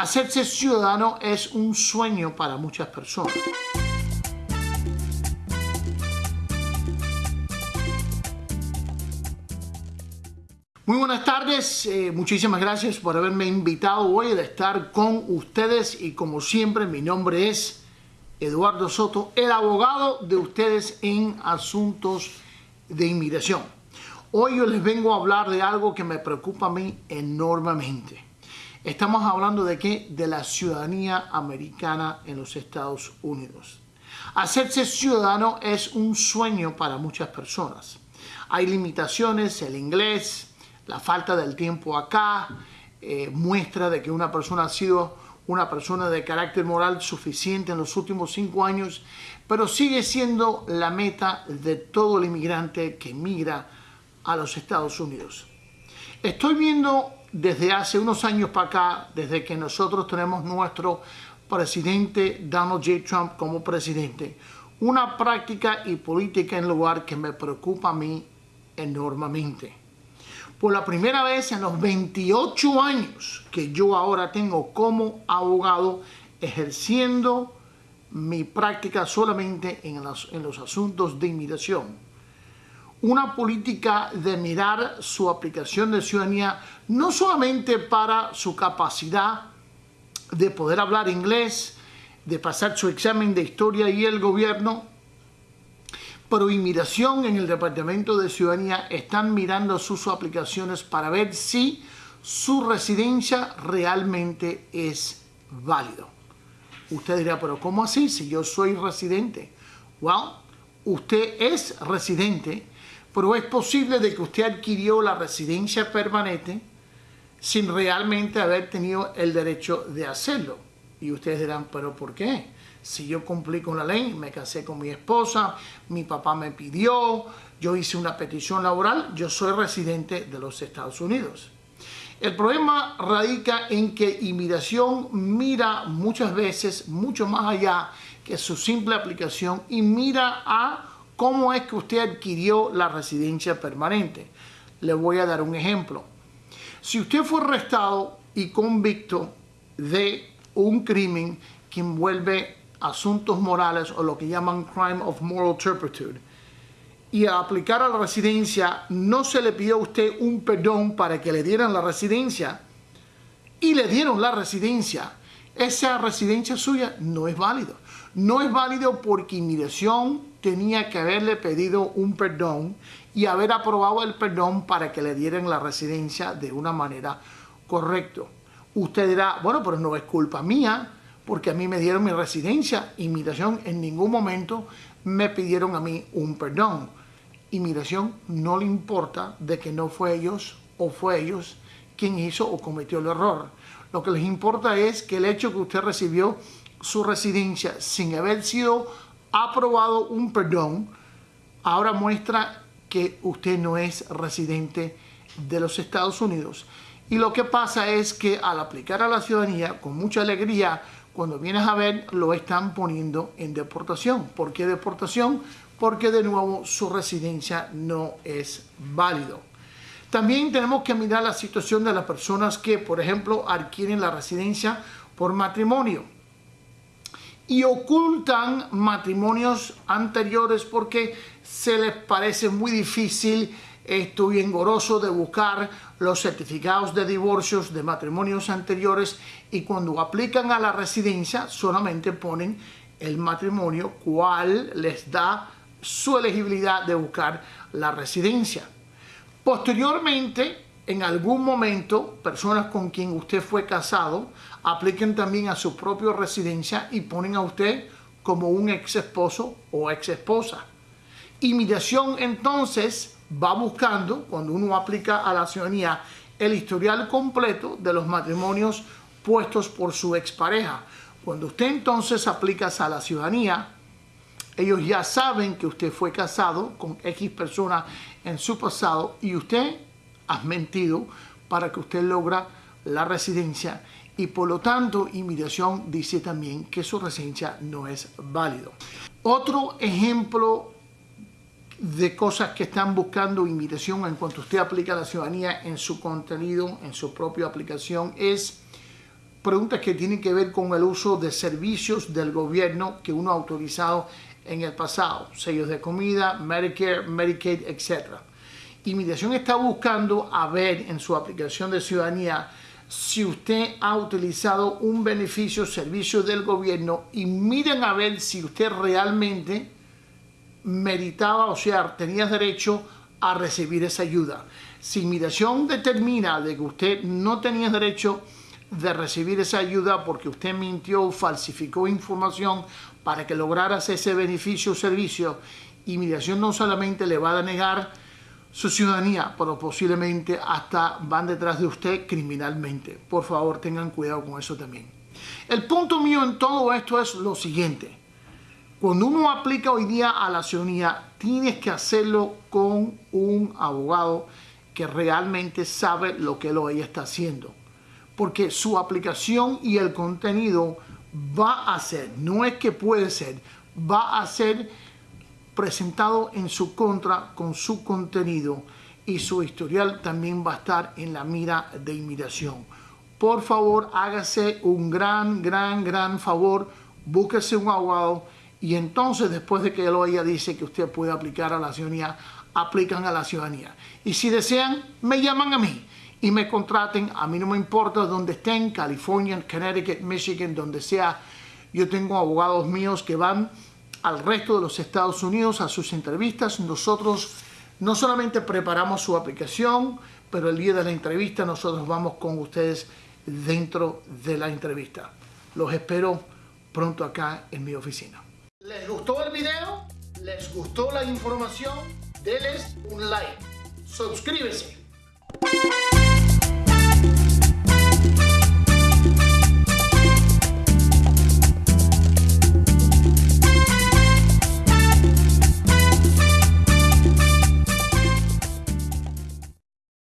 Hacerse ciudadano es un sueño para muchas personas. Muy buenas tardes, eh, muchísimas gracias por haberme invitado hoy a estar con ustedes y como siempre mi nombre es Eduardo Soto, el abogado de ustedes en asuntos de inmigración. Hoy yo les vengo a hablar de algo que me preocupa a mí enormemente. Estamos hablando de qué? De la ciudadanía americana en los Estados Unidos. Hacerse ciudadano es un sueño para muchas personas. Hay limitaciones, el inglés, la falta del tiempo acá, eh, muestra de que una persona ha sido una persona de carácter moral suficiente en los últimos cinco años, pero sigue siendo la meta de todo el inmigrante que migra a los Estados Unidos. Estoy viendo desde hace unos años para acá, desde que nosotros tenemos nuestro presidente Donald J. Trump como presidente, una práctica y política en lugar que me preocupa a mí enormemente. Por la primera vez en los 28 años que yo ahora tengo como abogado ejerciendo mi práctica solamente en los, en los asuntos de inmigración una política de mirar su aplicación de ciudadanía no solamente para su capacidad de poder hablar inglés, de pasar su examen de historia y el gobierno, pero inmigración en el Departamento de Ciudadanía están mirando sus aplicaciones para ver si su residencia realmente es válido. Usted dirá, pero ¿cómo así si yo soy residente? Well, usted es residente pero es posible de que usted adquirió la residencia permanente sin realmente haber tenido el derecho de hacerlo. Y ustedes dirán, pero ¿por qué? Si yo cumplí con la ley, me casé con mi esposa, mi papá me pidió, yo hice una petición laboral, yo soy residente de los Estados Unidos. El problema radica en que inmigración mira muchas veces mucho más allá que su simple aplicación y mira a ¿Cómo es que usted adquirió la residencia permanente? Le voy a dar un ejemplo. Si usted fue arrestado y convicto de un crimen que envuelve asuntos morales o lo que llaman crime of moral turpitude, y a aplicar a la residencia no se le pidió a usted un perdón para que le dieran la residencia y le dieron la residencia, esa residencia suya no es válido. No es válido porque inmigración tenía que haberle pedido un perdón y haber aprobado el perdón para que le dieran la residencia de una manera correcta. Usted dirá, bueno, pero no es culpa mía, porque a mí me dieron mi residencia. Inmigración en ningún momento me pidieron a mí un perdón. Inmigración no le importa de que no fue ellos o fue ellos quien hizo o cometió el error. Lo que les importa es que el hecho que usted recibió su residencia sin haber sido aprobado un perdón, ahora muestra que usted no es residente de los Estados Unidos. Y lo que pasa es que al aplicar a la ciudadanía, con mucha alegría, cuando vienes a ver, lo están poniendo en deportación. ¿Por qué deportación? Porque de nuevo su residencia no es válido. También tenemos que mirar la situación de las personas que, por ejemplo, adquieren la residencia por matrimonio y ocultan matrimonios anteriores porque se les parece muy difícil esto y engoroso de buscar los certificados de divorcios de matrimonios anteriores y cuando aplican a la residencia solamente ponen el matrimonio cual les da su elegibilidad de buscar la residencia. Posteriormente, en algún momento, personas con quien usted fue casado apliquen también a su propia residencia y ponen a usted como un ex esposo o ex esposa. Inmigración entonces va buscando, cuando uno aplica a la ciudadanía, el historial completo de los matrimonios puestos por su expareja. Cuando usted entonces aplica a la ciudadanía, ellos ya saben que usted fue casado con X persona en su pasado y usted ha mentido para que usted logra la residencia y por lo tanto inmigración dice también que su residencia no es válido. Otro ejemplo de cosas que están buscando inmigración en cuanto usted aplica la ciudadanía en su contenido, en su propia aplicación, es preguntas que tienen que ver con el uso de servicios del gobierno que uno ha autorizado en el pasado, sellos de comida, Medicare, Medicaid, etc. Inmigración está buscando a ver en su aplicación de ciudadanía si usted ha utilizado un beneficio, servicio del gobierno y miren a ver si usted realmente meritaba, o sea, tenía derecho a recibir esa ayuda. Si inmigración determina de que usted no tenía derecho de recibir esa ayuda porque usted mintió, falsificó información para que lograras ese beneficio o servicio, inmigración no solamente le va a negar su ciudadanía, pero posiblemente hasta van detrás de usted criminalmente. Por favor, tengan cuidado con eso también. El punto mío en todo esto es lo siguiente. Cuando uno aplica hoy día a la ciudadanía, tienes que hacerlo con un abogado que realmente sabe lo que lo ella está haciendo. Porque su aplicación y el contenido va a ser, no es que puede ser, va a ser presentado en su contra con su contenido y su historial también va a estar en la mira de inmigración. Por favor, hágase un gran, gran, gran favor, búsquese un abogado y entonces después de que lo ella dice que usted puede aplicar a la ciudadanía, aplican a la ciudadanía. Y si desean, me llaman a mí y me contraten. A mí no me importa dónde estén, California, Connecticut, Michigan, donde sea. Yo tengo abogados míos que van al resto de los Estados Unidos a sus entrevistas. Nosotros no solamente preparamos su aplicación, pero el día de la entrevista nosotros vamos con ustedes dentro de la entrevista. Los espero pronto acá en mi oficina. ¿Les gustó el video? ¿Les gustó la información? Denles un like. Suscríbese.